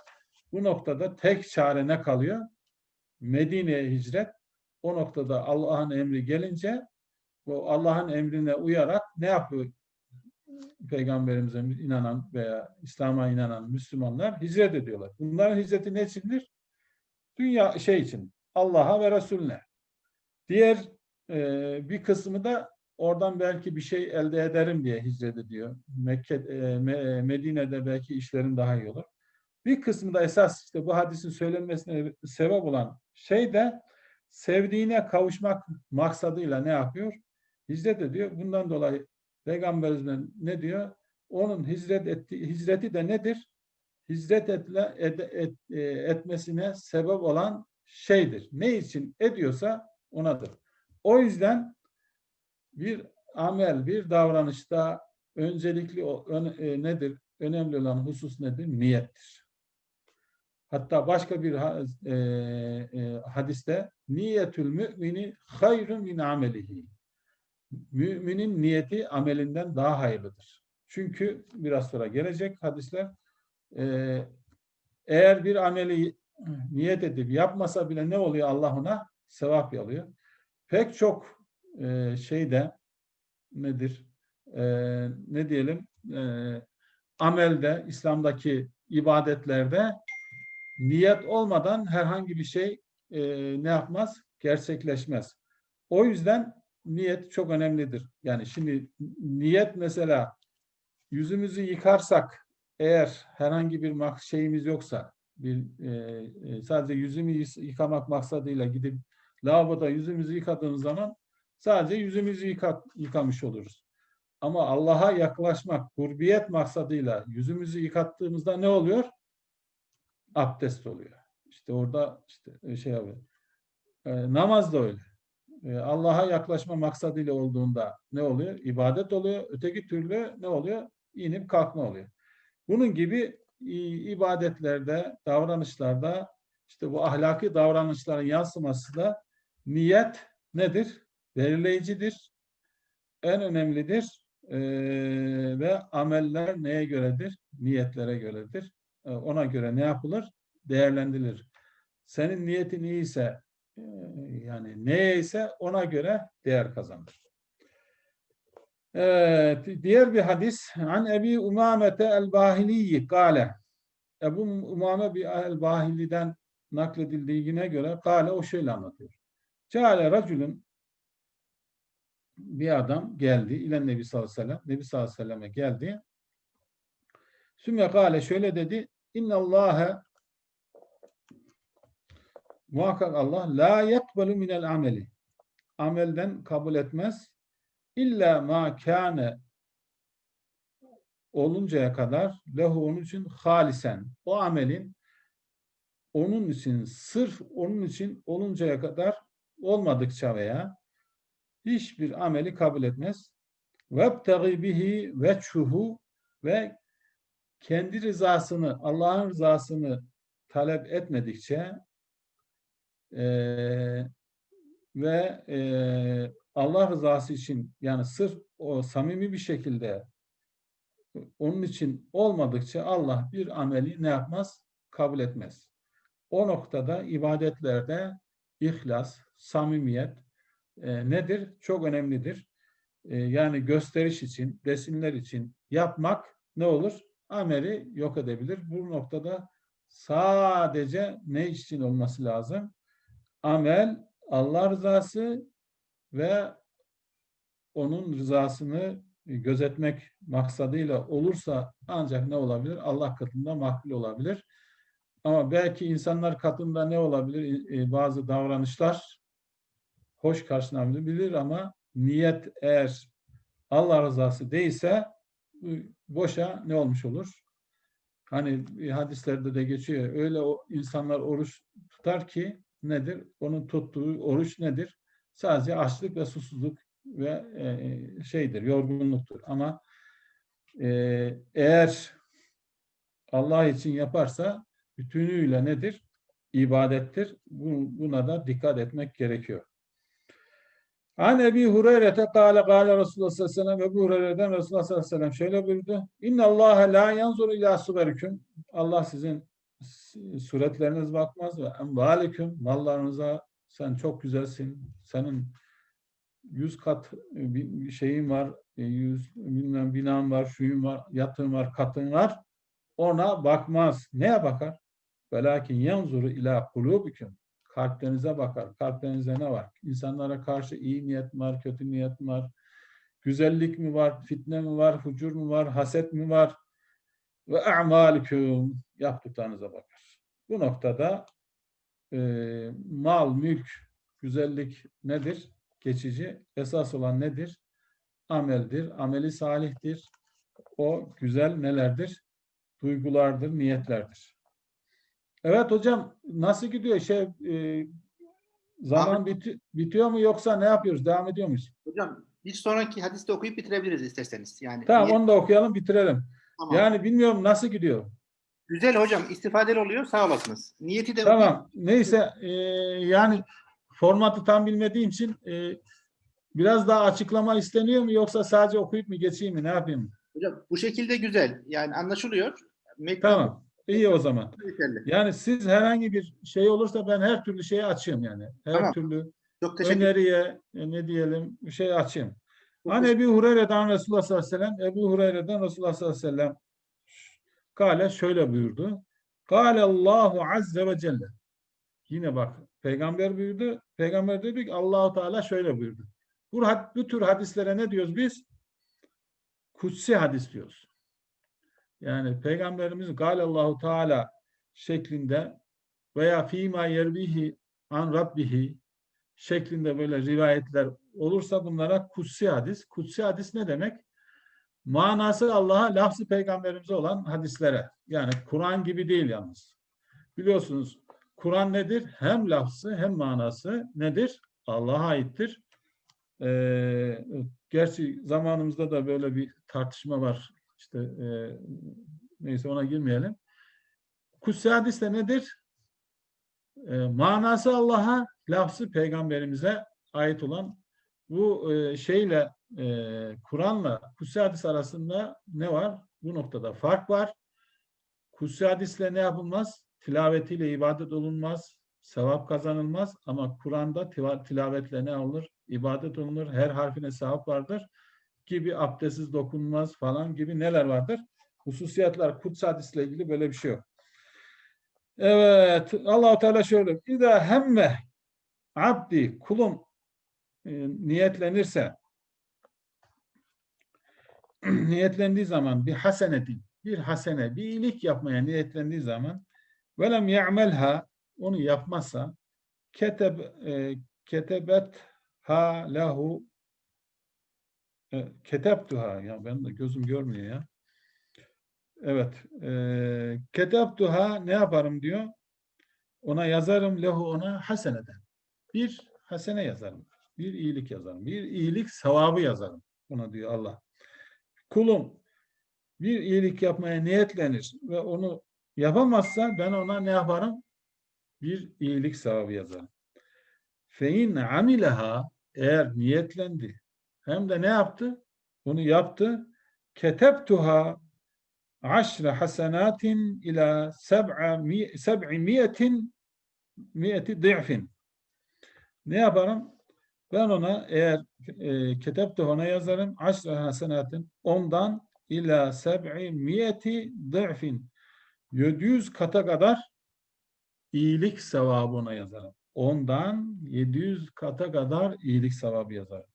Bu noktada tek çare ne kalıyor? Medine'ye hicret. O noktada Allah'ın emri gelince bu Allah'ın emrine uyarak ne yapıyor? Peygamberimize inanan veya İslam'a inanan Müslümanlar hicret ediyorlar. Bunların hicreti ne içindir? Dünya şey için. Allah'a ve Resulüne. Diğer e, bir kısmı da oradan belki bir şey elde ederim diye hicret ediyor. Mekke, e, Me- Medine'de belki işlerin daha iyi olur. Bir kısmı da esas işte bu hadisin söylenmesine sebep olan şey de sevdiğine kavuşmak maksadıyla ne yapıyor? Hicret ediyor. Bundan dolayı Peygamberimiz ne diyor? Onun hicret etti, hicreti de nedir? Hicret etle, ed, et, e, etmesine sebep olan şeydir. Ne için ediyorsa onadır. O yüzden bir amel, bir davranışta öncelikli ön, e, nedir? Önemli olan husus nedir? Niyettir. Hatta başka bir e, e, hadiste niyetül mümini hayrun min amelihi. Müminin niyeti amelinden daha hayırlıdır. Çünkü biraz sonra gelecek hadisler e, eğer bir ameli niyet edip yapmasa bile ne oluyor Allah ona? Sevap alıyor. Pek çok e, şeyde nedir? E, ne diyelim? E, amelde, İslam'daki ibadetlerde niyet olmadan herhangi bir şey e, ne yapmaz? Gerçekleşmez. O yüzden niyet çok önemlidir. Yani şimdi niyet mesela yüzümüzü yıkarsak eğer herhangi bir şeyimiz yoksa bir e, e, sadece yüzümü yı- yıkamak maksadıyla gidip lavaboda yüzümüzü yıkadığımız zaman sadece yüzümüzü yıka- yıkamış oluruz. Ama Allah'a yaklaşmak, kurbiyet maksadıyla yüzümüzü yıkattığımızda ne oluyor? Abdest oluyor. İşte orada işte şey yapıyor. E, namaz da öyle. E, Allah'a yaklaşma maksadıyla olduğunda ne oluyor? İbadet oluyor. Öteki türlü ne oluyor? İnip kalkma oluyor. Bunun gibi i- ibadetlerde, davranışlarda işte bu ahlaki davranışların yansıması da niyet nedir? Belirleyicidir. En önemlidir. Ee, ve ameller neye göredir? Niyetlere göredir. Ee, ona göre ne yapılır? Değerlendirilir. Senin niyetin iyiyse e, yani neyse ona göre değer kazanır. Evet, diğer bir hadis an Ebi Umamete el-Bahiliyi kâle Ebu Umame bir el-Bahili'den nakledildiğine göre kâle o şöyle anlatıyor. Ceale racülün bir adam geldi ile Nebi sallallahu aleyhi ve sellem. Nebi sallallahu aleyhi ve selleme geldi. Sümme kâle şöyle dedi. İnna Allahe muhakkak Allah la yekbelu minel ameli. Amelden kabul etmez. İlla ma kâne oluncaya kadar lehu onun için halisen. O amelin onun için sırf onun için oluncaya kadar olmadıkça veya hiçbir ameli kabul etmez. Vebtagi bihi veçhuhu ve kendi rızasını, Allah'ın rızasını talep etmedikçe eee, ve eee, Allah rızası için yani sırf o samimi bir şekilde onun için olmadıkça Allah bir ameli ne yapmaz? Kabul etmez. O noktada ibadetlerde ihlas, samimiyet e, nedir? Çok önemlidir. E, yani gösteriş için, resimler için yapmak ne olur? Ameli yok edebilir. Bu noktada sadece ne için olması lazım? Amel, Allah rızası ve onun rızasını gözetmek maksadıyla olursa ancak ne olabilir? Allah katında makbul olabilir. Ama belki insanlar katında ne olabilir? E, Bazı davranışlar hoş karşılanabilir ama niyet eğer Allah rızası değilse boşa ne olmuş olur? Hani hadislerde de geçiyor. Öyle o insanlar oruç tutar ki nedir? Onun tuttuğu oruç nedir? Sadece açlık ve susuzluk ve e, şeydir, yorgunluktur. Ama e, eğer Allah için yaparsa bütünüyle nedir? İbadettir. Bu- Buna da dikkat etmek gerekiyor. An Ebi Hureyre'te kâle kâle Resulullah sallallahu aleyhi ve sellem Ebu Hureyre'den Resulullah sallallahu aleyhi ve sellem şöyle buyurdu. İnne Allahe la yanzuru ila suveriküm. Allah sizin suretleriniz bakmaz ve envaliküm mallarınıza sen çok güzelsin. Senin yüz kat e, bir şeyin var, e, yüz bilmem binan var, şuyun var, yatın var, katın var. Ona bakmaz. Neye bakar? Velakin yanzuru ila kulubiküm. Kalplerinize bakar. Kalplerinize ne var? İnsanlara karşı iyi niyet mi var, kötü niyet mi var? Güzellik mi var, fitne mi var, fucur mu var, haset mi var? Ve a'maliküm. Yaptıklarınıza bakar. Bu noktada e, mal, mülk, güzellik nedir? Geçici. Esas olan nedir? Ameldir. Ameli salihtir. O güzel nelerdir? Duygulardır, niyetlerdir. Evet hocam nasıl gidiyor? Şey e, zaman biti- bitiyor mu yoksa ne yapıyoruz? Devam ediyor muyuz? Hocam bir sonraki hadiste okuyup bitirebiliriz isterseniz. Yani Tamam niyet- onu da okuyalım bitirelim. Tamam. Yani bilmiyorum nasıl gidiyor. Güzel hocam istifadeli oluyor sağ olasınız. Niyeti de Tamam. Neyse e, yani formatı tam bilmediğim için e, biraz daha açıklama isteniyor mu yoksa sadece okuyup mu geçeyim mi? Ne yapayım? hocam bu şekilde güzel. Yani anlaşılıyor. Metni Tamam. İyi o zaman. Yani siz herhangi bir şey olursa ben her türlü şeye açığım yani. Her Tamam. türlü Çok öneriye e, ne diyelim bir şey açayım. An Ebi Hureyre'den Resulullah sallallahu aleyhi ve sellem Ebu Hureyre'den Resulullah sallallahu aleyhi ve sellem Kale şöyle buyurdu. Kale Allahu azze ve celle. Yine bak peygamber buyurdu. Peygamber dedi ki Allahu Teala şöyle buyurdu. Bu, bu tür hadislere ne diyoruz biz? Kutsi hadis diyoruz. Yani peygamberimiz Kale Allahu Teala şeklinde veya fîmâ yervihi an rabbihi şeklinde böyle rivayetler olursa bunlara kutsi hadis. Kutsi hadis ne demek? Manası Allah'a, lafzı peygamberimize olan hadislere. Yani Kur'an gibi değil yalnız. Biliyorsunuz Kur'an nedir? Hem lafzı hem manası nedir? Allah'a aittir. Ee, gerçi zamanımızda da böyle bir tartışma var. İşte e, neyse ona girmeyelim. Kutsi hadis de nedir? E, manası Allah'a, lafzı peygamberimize ait olan bu e, şeyle e, Kur'an'la Kutsi hadis arasında ne var? Bu noktada fark var. Kutsi hadisle ne yapılmaz? Tilavetiyle ibadet olunmaz. sevap kazanılmaz ama Kur'an'da tilavetle ne olur? İbadet olunur. Her harfine sevap vardır. Gibi abdestsiz dokunulmaz falan gibi neler vardır? Hususiyetler, kuts hadisle ilgili böyle bir şey yok. Evet, Allahu Teala şöyle. İza hemme abdi kulum e, niyetlenirse [CLEARS THROAT] niyetlendiği zaman bir hasenetin bir hasene, bir iyilik yapmaya niyetlendiği zaman velem ya'melha onu yapmazsa keteb e, ketebet ha lahu e, ketebtuha ya ben de gözüm görmüyor ya. Evet. E, ketebtuha ne yaparım diyor. Ona yazarım lehu ona haseneden. Bir hasene yazarım. Bir iyilik yazarım. Bir iyilik sevabı yazarım. Ona diyor Allah. Kulum bir iyilik yapmaya niyetlenir ve onu yapamazsa ben ona ne yaparım? Bir iyilik sevabı yazarım. Fein amileha eğer niyetlendi hem de ne yaptı? Bunu yaptı. Ketebtuha seb'a mi- seb'i miyetin miyeti di'fin. Ne yaparım? Ben ona eğer e, ketebte ona yazarım aşre hasenatin ondan ila seb'i miyeti di'fin 700 kata kadar iyilik sevabına yazarım. Ondan 700 kata kadar iyilik sevabı yazarım.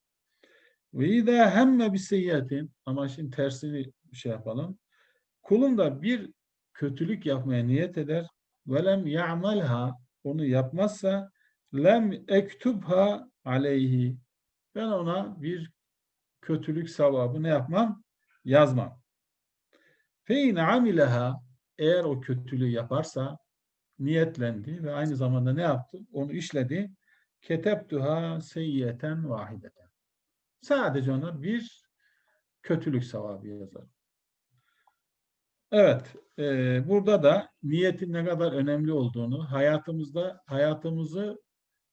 Ve izâ hemme biseyyiatin ama şimdi tersini şey yapalım. Kulun da bir kötülük yapmaya niyet eder ve lem ya'malha onu yapmazsa lem ektubha aleyhi ben ona bir kötülük sevabı ne yapmam? Yazmam. Fe in amileha eğer o kötülüğü yaparsa niyetlendi ve aynı zamanda ne yaptı? Onu işledi. Ketebtuha seyyiyeten vahideten. Sadece ona bir kötülük sevabı yazar. Evet, e, burada da niyetin ne kadar önemli olduğunu, hayatımızda hayatımızı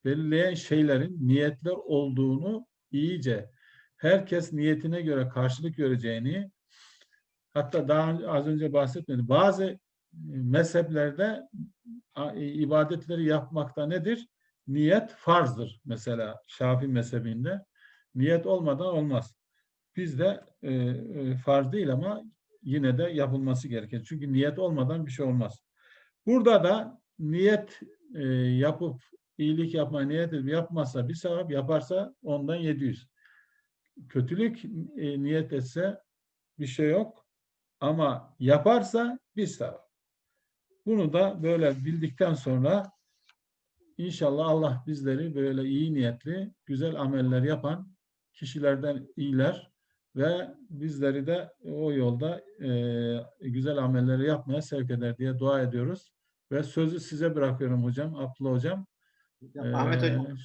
belirleyen şeylerin niyetler olduğunu iyice herkes niyetine göre karşılık göreceğini hatta daha az önce bahsetmedim. Bazı e, mezheplerde e, ibadetleri yapmakta nedir? Niyet farzdır. Mesela Şafii mezhebinde niyet olmadan olmaz. Bizde e, e, farz değil ama yine de yapılması gerekir. Çünkü niyet olmadan bir şey olmaz. Burada da niyet e, yapıp iyilik yapmaya niyet edip yapmazsa bir sevap yaparsa ondan 700. Kötülük e, niyet etse bir şey yok ama yaparsa bir sevap. Bunu da böyle bildikten sonra inşallah Allah bizleri böyle iyi niyetli, güzel ameller yapan kişilerden iyiler ve bizleri de o yolda e, güzel amelleri yapmaya sevk eder diye dua ediyoruz. Ve sözü size bırakıyorum hocam, Abdullah hocam. Ahmet Ee, Hocam,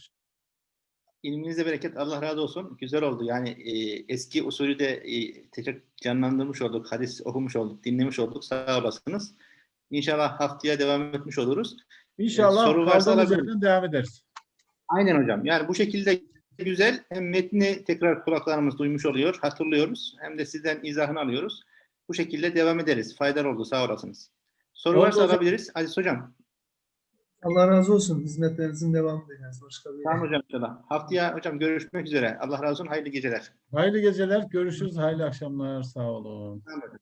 ilminize bereket. Allah razı olsun. Güzel oldu. Yani e, eski usulü de e, tekrar canlandırmış olduk. Hadis okumuş olduk, dinlemiş olduk. Sağ olasınız. İnşallah haftaya devam etmiş oluruz. İnşallah soru varsa devam ederiz. Aynen hocam. Yani bu şekilde güzel. Hem metni tekrar kulaklarımız duymuş oluyor, hatırlıyoruz. Hem de sizden izahını alıyoruz. Bu şekilde devam ederiz. Faydalı oldu. Sağ olasınız. Soru Oldu varsa hocam. alabiliriz. Aziz hocam. Allah razı olsun. Hizmetlerinizin devamı dileriz. Başka bir Tamam hocam inşallah. Haftaya hocam görüşmek üzere. Allah razı olsun. Hayırlı geceler. Hayırlı geceler, görüşürüz, hayırlı akşamlar, sağ olun. Tamam hocam.